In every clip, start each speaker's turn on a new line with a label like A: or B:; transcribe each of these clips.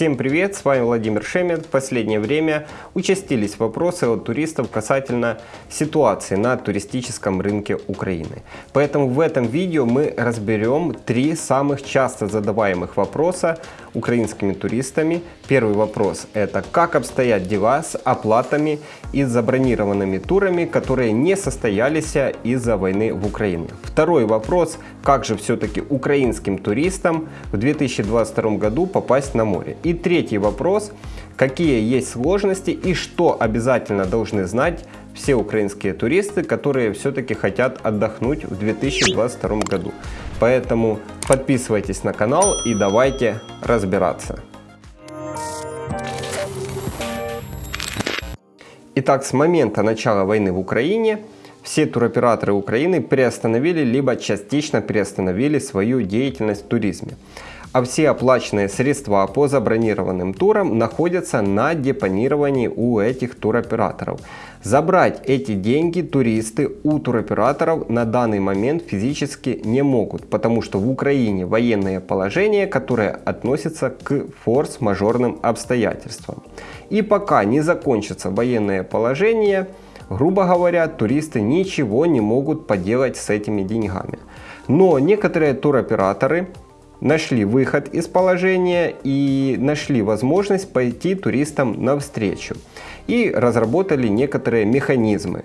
A: Всем привет, с вами Владимир Шемет. В последнее время участились вопросы от туристов касательно ситуации на туристическом рынке Украины. Поэтому в этом видео мы разберем три самых часто задаваемых вопроса украинскими туристами. Первый вопрос это как обстоят дела с оплатами и забронированными турами, которые не состоялись из-за войны в Украине. Второй вопрос, как же все-таки украинским туристам в 2022 году попасть на море. Третий вопрос, какие есть сложности и что обязательно должны знать все украинские туристы, которые все-таки хотят отдохнуть в 2022 году. Поэтому подписывайтесь на канал и давайте разбираться. Итак, с момента начала войны в Украине все туроператоры Украины приостановили либо частично приостановили свою деятельность в туризме а все оплаченные средства по забронированным турам находятся на депонировании у этих туроператоров. Забрать эти деньги туристы у туроператоров на данный момент физически не могут, потому что в Украине военное положение, которое относится к форс-мажорным обстоятельствам. И пока не закончится военное положение, грубо говоря, туристы ничего не могут поделать с этими деньгами. Но некоторые туроператоры нашли выход из положения и нашли возможность пойти туристам навстречу. И разработали некоторые механизмы.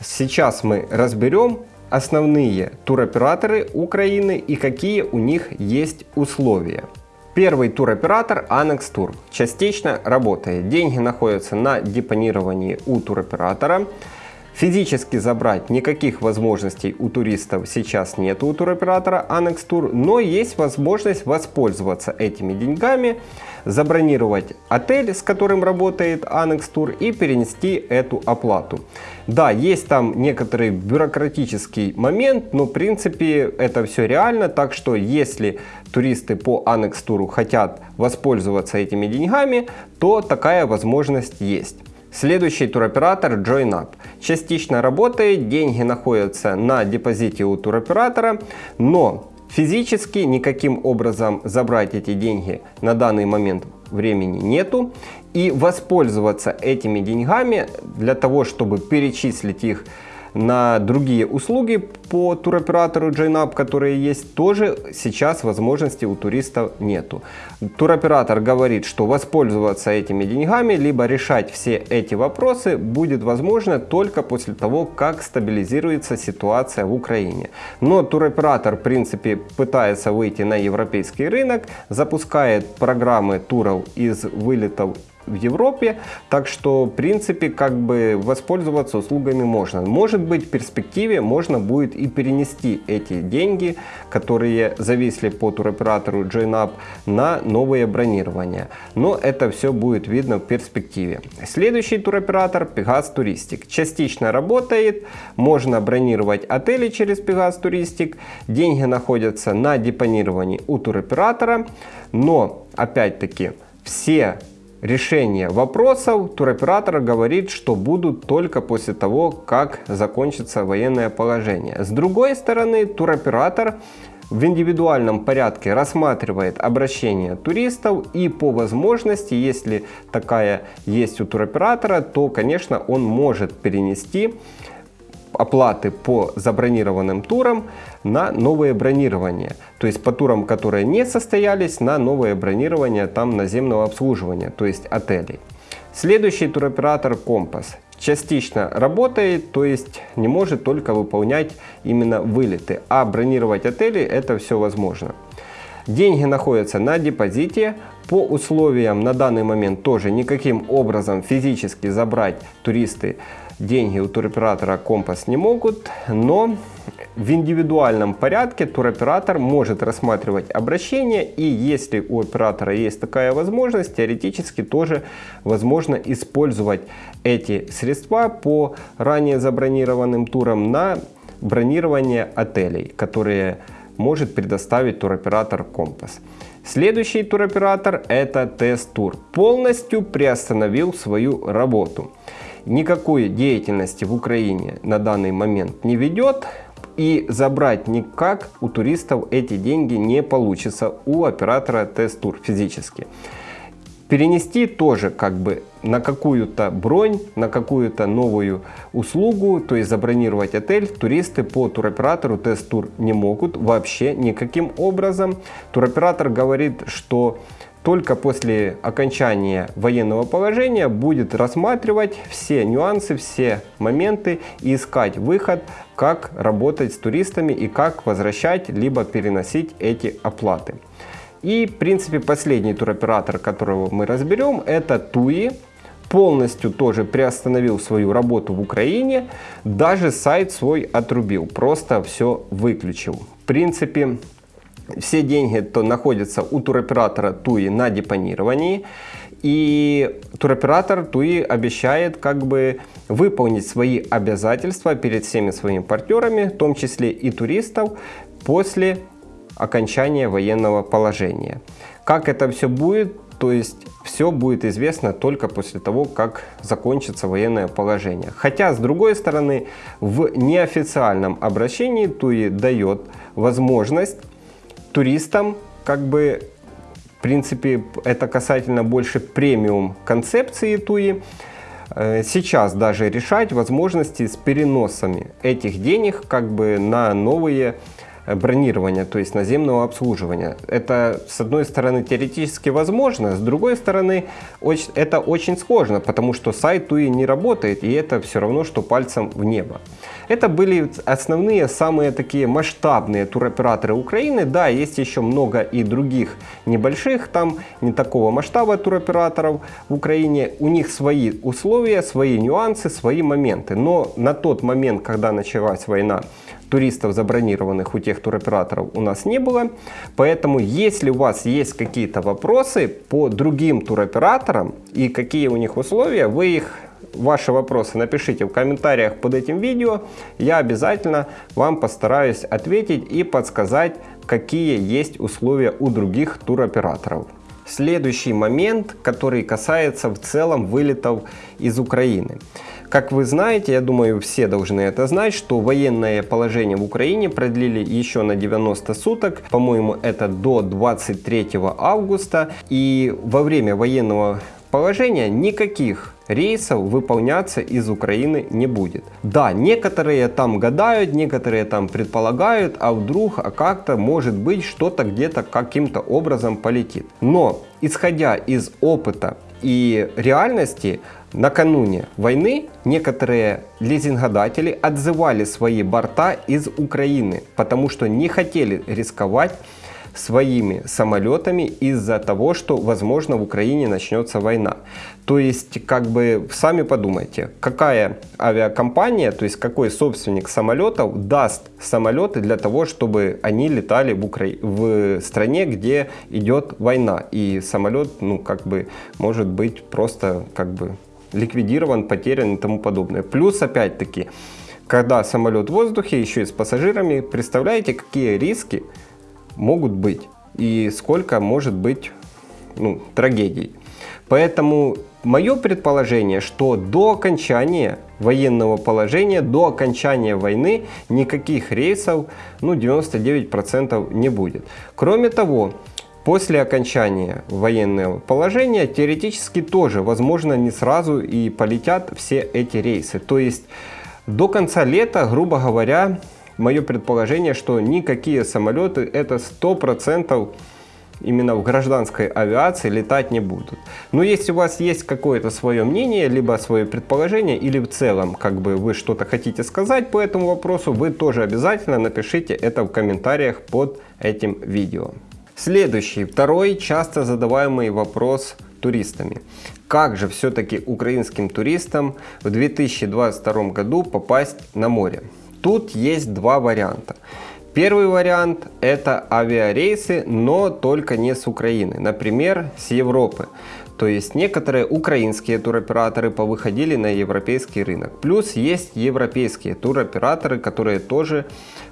A: Сейчас мы разберем основные туроператоры Украины и какие у них есть условия. Первый туроператор Annex Tour частично работает. Деньги находятся на депонировании у туроператора. Физически забрать никаких возможностей у туристов сейчас нет у туроператора Annex Tour, но есть возможность воспользоваться этими деньгами, забронировать отель, с которым работает Annex Tour и перенести эту оплату. Да, есть там некоторый бюрократический момент, но в принципе это все реально, так что если туристы по Annex Tour хотят воспользоваться этими деньгами, то такая возможность есть. Следующий туроператор JoinUp. Частично работает, деньги находятся на депозите у туроператора, но физически никаким образом забрать эти деньги на данный момент времени нету. И воспользоваться этими деньгами для того, чтобы перечислить их на другие услуги по туроператору JNUP, которые есть, тоже сейчас возможности у туристов нету. Туроператор говорит, что воспользоваться этими деньгами, либо решать все эти вопросы будет возможно только после того, как стабилизируется ситуация в Украине. Но туроператор, в принципе, пытается выйти на европейский рынок, запускает программы туров из вылетов в Европе, так что в принципе как бы воспользоваться услугами можно. Может быть в перспективе можно будет и перенести эти деньги, которые зависли по туроператору JoinUp на новые бронирования. Но это все будет видно в перспективе. Следующий туроператор Pegas Touristic. Частично работает, можно бронировать отели через Pegas Touristic, деньги находятся на депонировании у туроператора, но опять-таки все решение вопросов туроператор говорит, что будут только после того, как закончится военное положение. С другой стороны, туроператор в индивидуальном порядке рассматривает обращение туристов и по возможности, если такая есть у туроператора, то, конечно, он может перенести оплаты по забронированным турам на новые бронирования. То есть по турам, которые не состоялись, на новое бронирование там наземного обслуживания, то есть отелей. Следующий туроператор Компас частично работает, то есть не может только выполнять именно вылеты, а бронировать отели это все возможно. Деньги находятся на депозите, по условиям на данный момент тоже никаким образом физически забрать туристы деньги у туроператора Компас не могут, но в индивидуальном порядке туроператор может рассматривать обращение и если у оператора есть такая возможность, теоретически тоже возможно использовать эти средства по ранее забронированным турам на бронирование отелей, которые может предоставить туроператор Компас. Следующий туроператор это Тест-тур. Полностью приостановил свою работу никакой деятельности в Украине на данный момент не ведет. И забрать никак у туристов эти деньги не получится у оператора Тест-тур физически. перенести тоже как бы на какую-то бронь, на какую-то новую услугу, то есть забронировать отель, туристы по туроператору тест-тур не могут вообще никаким образом. Туроператор говорит, что только после окончания военного положения будет рассматривать все нюансы, все моменты и искать выход, как работать с туристами и как возвращать либо переносить эти оплаты. И, в принципе, последний туроператор, которого мы разберем, это Туи. Полностью тоже приостановил свою работу в Украине, даже сайт свой отрубил, просто все выключил. В принципе, все деньги то находятся у туроператора Туи на депонировании. И туроператор Туи обещает как бы выполнить свои обязательства перед всеми своими партнерами, в том числе и туристов, после окончания военного положения. Как это все будет, то есть все будет известно только после того, как закончится военное положение. Хотя, с другой стороны, в неофициальном обращении ТУИ дает возможность туристам, как бы, в принципе, это касательно больше премиум концепции ТУИ, э, сейчас даже решать возможности с переносами этих денег как бы на новые бронирования, то есть наземного обслуживания. Это, с одной стороны, теоретически возможно, с другой стороны, это очень сложно, потому что сайт TUI не работает, и это все равно, что пальцем в небо. Это были основные, самые такие масштабные туроператоры Украины. Да, есть еще много и других небольших, там не такого масштаба туроператоров в Украине. У них свои условия, свои нюансы, свои моменты. Но на тот момент, когда началась война, туристов забронированных у тех туроператоров у нас не было. Поэтому, если у вас есть какие-то вопросы по другим туроператорам и какие у них условия, вы их ваши вопросы напишите в комментариях под этим видео. Я обязательно вам постараюсь ответить и подсказать, какие есть условия у других туроператоров. Следующий момент, который касается в целом вылетов из Украины. Как вы знаете, я думаю, все должны это знать, что военное положение в Украине продлили еще на 90 суток. По-моему, это до 23 августа. И во время военного положения никаких рейсов выполняться из Украины не будет. Да, некоторые там гадают, некоторые там предполагают, а вдруг, а как-то может быть что-то где-то каким-то образом полетит. Но исходя из опыта и реальности, Накануне войны некоторые лизингодатели отзывали свои борта из Украины, потому что не хотели рисковать своими самолетами из-за того, что, возможно, в Украине начнется война. То есть, как бы, сами подумайте, какая авиакомпания, то есть какой собственник самолетов даст самолеты для того, чтобы они летали в, Укра... в стране, где идет война. И самолет, ну, как бы, может быть просто, как бы, ликвидирован, потерян и тому подобное. Плюс, опять-таки, когда самолет в воздухе, еще и с пассажирами, представляете, какие риски могут быть и сколько может быть ну, трагедий. Поэтому мое предположение, что до окончания военного положения, до окончания войны никаких рейсов, ну 99% не будет. Кроме того, После окончания военного положения теоретически тоже, возможно, не сразу и полетят все эти рейсы. То есть до конца лета, грубо говоря, мое предположение, что никакие самолеты это 100% именно в гражданской авиации летать не будут. Но если у вас есть какое-то свое мнение, либо свое предположение, или в целом как бы вы что-то хотите сказать по этому вопросу, вы тоже обязательно напишите это в комментариях под этим видео. Следующий, второй часто задаваемый вопрос туристами. Как же все-таки украинским туристам в 2022 году попасть на море? Тут есть два варианта. Первый вариант это авиарейсы, но только не с Украины, например, с Европы. То есть некоторые украинские туроператоры повыходили на европейский рынок. Плюс есть европейские туроператоры, которые тоже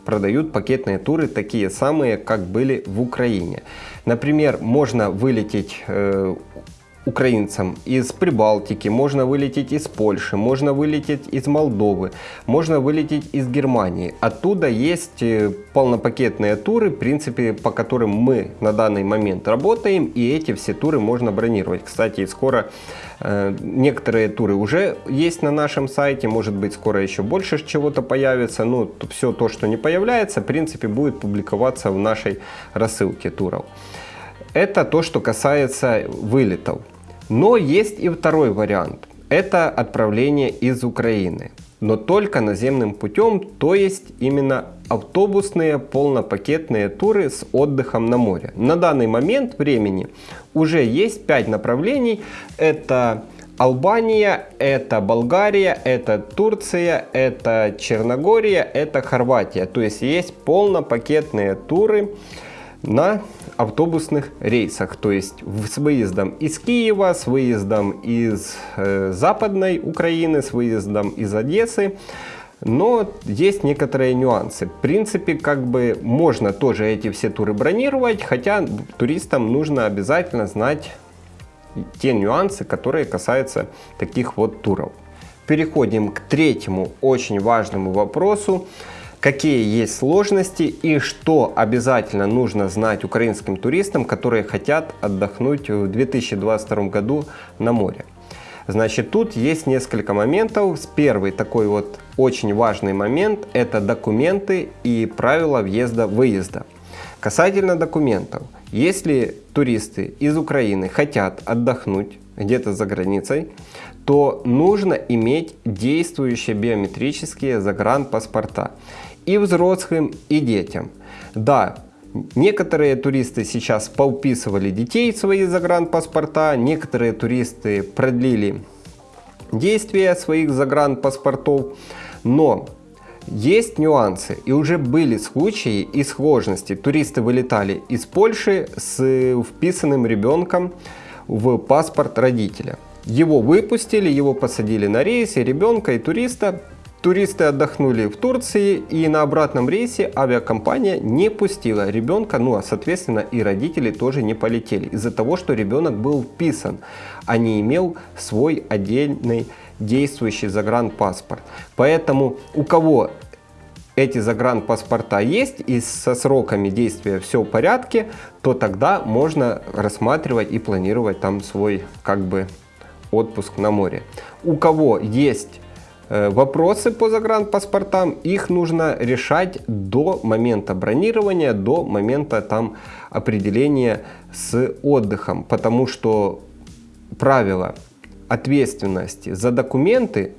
A: продают пакетные туры, такие самые, как были в Украине. Например, можно вылететь э, украинцам из Прибалтики, можно вылететь из Польши, можно вылететь из Молдовы, можно вылететь из Германии. Оттуда есть э, полнопакетные туры, в принципе, по которым мы на данный момент работаем, и эти все туры можно бронировать. Кстати, скоро э, некоторые туры уже есть на нашем сайте, может быть, скоро еще больше чего-то появится, но все то, что не появляется, в принципе, будет публиковаться в нашей рассылке туров. Это то, что касается вылетов. Но есть и второй вариант. Это отправление из Украины. Но только наземным путем, то есть именно автобусные полнопакетные туры с отдыхом на море. На данный момент времени уже есть 5 направлений. Это Албания, это Болгария, это Турция, это Черногория, это Хорватия. То есть есть полнопакетные туры на автобусных рейсах, то есть с выездом из Киева, с выездом из э, Западной Украины, с выездом из Одессы. Но есть некоторые нюансы. В принципе, как бы можно тоже эти все туры бронировать, хотя туристам нужно обязательно знать те нюансы, которые касаются таких вот туров. Переходим к третьему очень важному вопросу какие есть сложности и что обязательно нужно знать украинским туристам, которые хотят отдохнуть в 2022 году на море. Значит, тут есть несколько моментов. Первый такой вот очень важный момент – это документы и правила въезда-выезда. Касательно документов. Если туристы из Украины хотят отдохнуть где-то за границей, то нужно иметь действующие биометрические загранпаспорта и взрослым, и детям. Да, некоторые туристы сейчас поуписывали детей в свои загранпаспорта, некоторые туристы продлили действие своих загранпаспортов, но есть нюансы, и уже были случаи и сложности. Туристы вылетали из Польши с вписанным ребенком в паспорт родителя. Его выпустили, его посадили на рейс, и ребенка, и туриста Туристы отдохнули в Турции и на обратном рейсе авиакомпания не пустила ребенка, ну а соответственно и родители тоже не полетели из-за того, что ребенок был вписан, а не имел свой отдельный действующий загранпаспорт. Поэтому у кого эти загранпаспорта есть и со сроками действия все в порядке, то тогда можно рассматривать и планировать там свой как бы отпуск на море. У кого есть вопросы по загранпаспортам, их нужно решать до момента бронирования, до момента там определения с отдыхом, потому что правила ответственности за документы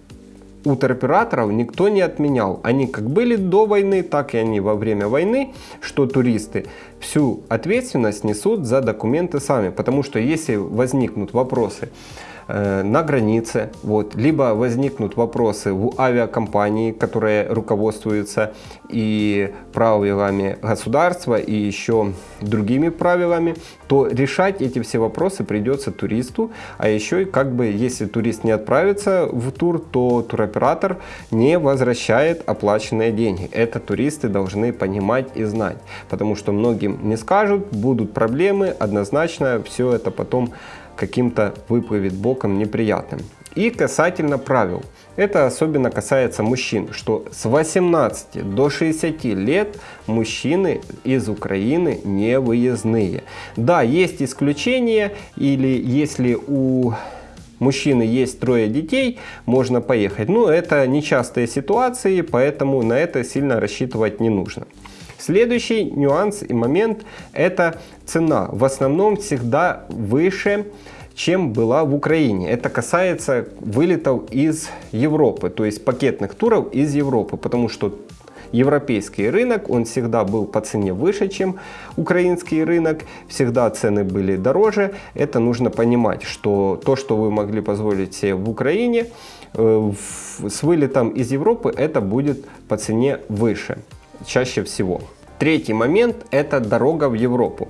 A: у туроператоров никто не отменял. Они как были до войны, так и они во время войны, что туристы всю ответственность несут за документы сами. Потому что если возникнут вопросы, Э, на границе, вот, либо возникнут вопросы в авиакомпании, которая руководствуется и правилами государства, и еще другими правилами, то решать эти все вопросы придется туристу, а еще и как бы, если турист не отправится в тур, то туроператор не возвращает оплаченные деньги. Это туристы должны понимать и знать, потому что многим не скажут, будут проблемы, однозначно все это потом каким-то выплывет боком неприятным. И касательно правил. Это особенно касается мужчин, что с 18 до 60 лет мужчины из Украины не выездные. Да, есть исключения, или если у мужчины есть трое детей, можно поехать. Но это нечастые ситуации, поэтому на это сильно рассчитывать не нужно. Следующий нюанс и момент – это цена. В основном всегда выше, чем была в Украине. Это касается вылетов из Европы, то есть пакетных туров из Европы, потому что европейский рынок, он всегда был по цене выше, чем украинский рынок, всегда цены были дороже. Это нужно понимать, что то, что вы могли позволить себе в Украине, э, с вылетом из Европы это будет по цене выше чаще всего. Третий момент – это дорога в Европу.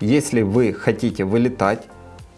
A: Если вы хотите вылетать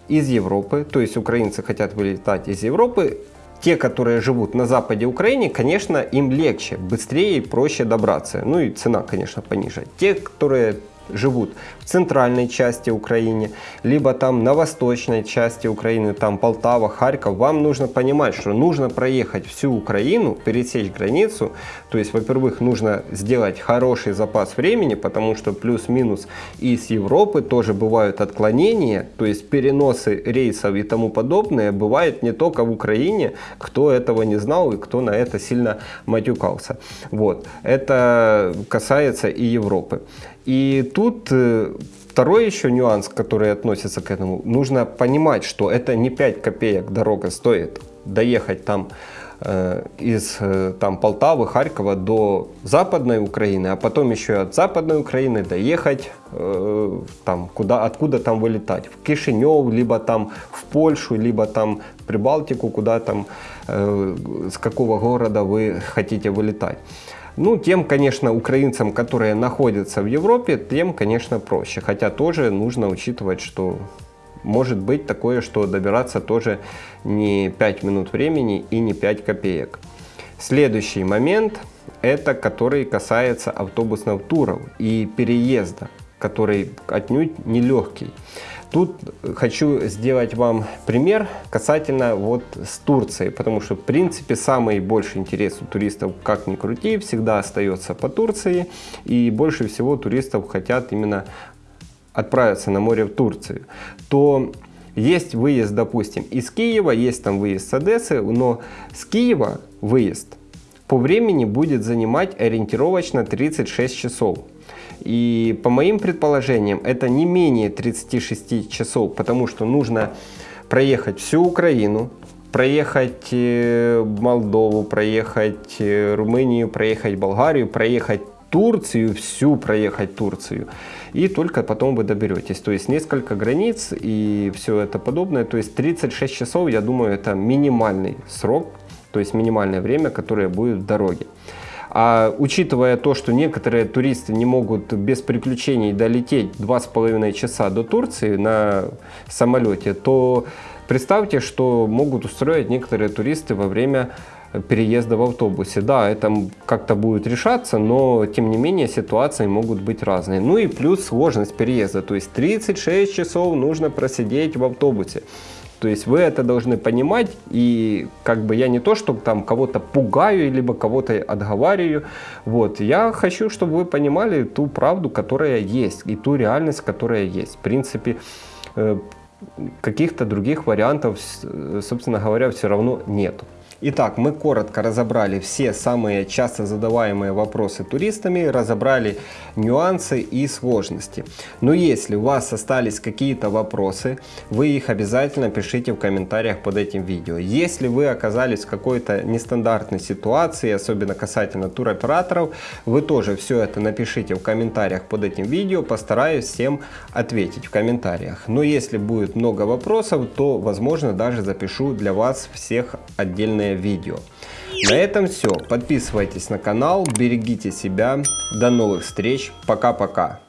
A: из Европы, то есть украинцы хотят вылетать из Европы, те, которые живут на западе Украины, конечно, им легче, быстрее и проще добраться. Ну и цена, конечно, пониже. Те, которые живут в центральной части Украины, либо там на восточной части Украины, там Полтава, Харьков, вам нужно понимать, что нужно проехать всю Украину, пересечь границу. То есть, во-первых, нужно сделать хороший запас времени, потому что плюс-минус из Европы тоже бывают отклонения, то есть переносы рейсов и тому подобное бывает не только в Украине, кто этого не знал и кто на это сильно матюкался. Вот. Это касается и Европы. И тут э, второй еще нюанс, который относится к этому. Нужно понимать, что это не 5 копеек дорога стоит доехать там э, из э, там, Полтавы, Харькова до Западной Украины, а потом еще от Западной Украины доехать э, там, куда, откуда там вылетать. В Кишинев, либо там в Польшу, либо там в Прибалтику, куда там, э, с какого города вы хотите вылетать. Ну, тем, конечно, украинцам, которые находятся в Европе, тем, конечно, проще. Хотя тоже нужно учитывать, что может быть такое, что добираться тоже не 5 минут времени и не 5 копеек. Следующий момент, это который касается автобусных туров и переезда, который отнюдь нелегкий. Тут хочу сделать вам пример касательно вот с Турцией, потому что в принципе самый больший интерес у туристов, как ни крути, всегда остается по Турции. И больше всего туристов хотят именно отправиться на море в Турцию. То есть выезд, допустим, из Киева, есть там выезд с Одессы, но с Киева выезд по времени будет занимать ориентировочно 36 часов. И по моим предположениям, это не менее 36 часов, потому что нужно проехать всю Украину, проехать э, Молдову, проехать э, Румынию, проехать Болгарию, проехать Турцию, всю проехать Турцию. И только потом вы доберетесь. То есть несколько границ и все это подобное. То есть 36 часов, я думаю, это минимальный срок, то есть минимальное время, которое будет в дороге. А учитывая то, что некоторые туристы не могут без приключений долететь 2,5 часа до Турции на самолете, то представьте, что могут устроить некоторые туристы во время переезда в автобусе. Да, это как-то будет решаться, но тем не менее ситуации могут быть разные. Ну и плюс сложность переезда, то есть 36 часов нужно просидеть в автобусе. То есть вы это должны понимать, и как бы я не то, что там кого-то пугаю, либо кого-то отговариваю, вот, я хочу, чтобы вы понимали ту правду, которая есть, и ту реальность, которая есть. В принципе, э, каких-то других вариантов, собственно говоря, все равно нету. Итак, мы коротко разобрали все самые часто задаваемые вопросы туристами, разобрали нюансы и сложности. Но если у вас остались какие-то вопросы, вы их обязательно пишите в комментариях под этим видео. Если вы оказались в какой-то нестандартной ситуации, особенно касательно туроператоров, вы тоже все это напишите в комментариях под этим видео, постараюсь всем ответить в комментариях. Но если будет много вопросов, то возможно даже запишу для вас всех отдельные данное видео. На этом все. Подписывайтесь на канал, берегите себя. До новых встреч. Пока-пока.